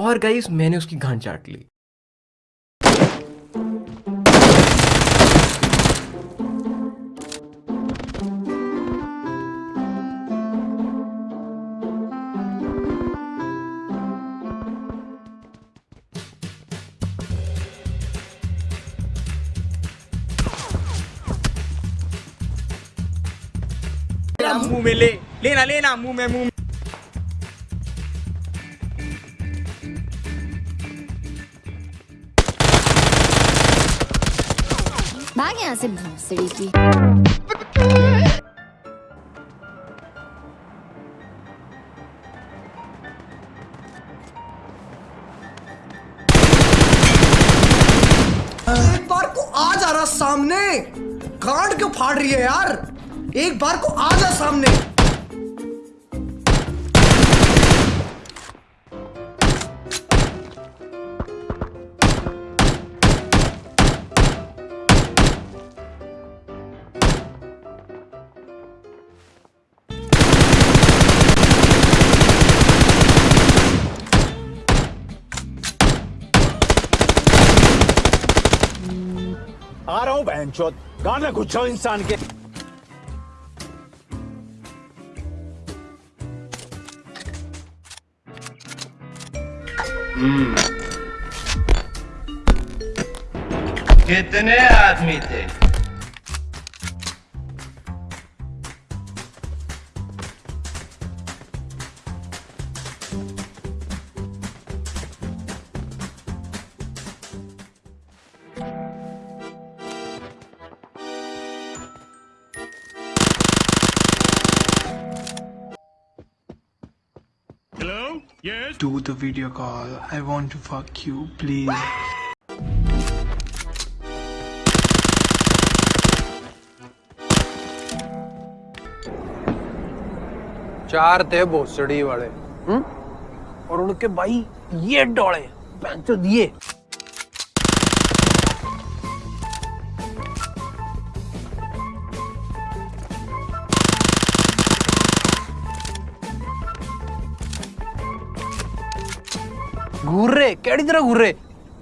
और गाइस मैंने उसकी घान चाट ली। मुँह में ले, लेना लेना, मुँह में, मुँह भाग यहाँ से भोसड़ी की को आ जा रहा सामने। गांड क्यों फाड़ रही है यार? एक बार को आ जा सामने। आ रहा हूँ बहन चौथ गांड में घुस इंसान के। कितने आदमी थे? Do the video call. I want to fuck you, please. चार थे भोसड़ी वाले हम्म? और उनके भाई ये डोले तो घूर रहे कैडी तरह घूर रहे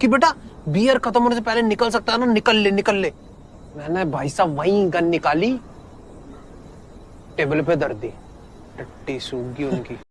कि बेटा बियर खत्म होने से पहले निकल सकता है ना? निकल ले निकल ले। मैंने भाई साहब वहीं गन निकाली, टेबल पे दर्द दी, टट्टी सूख गई उनकी।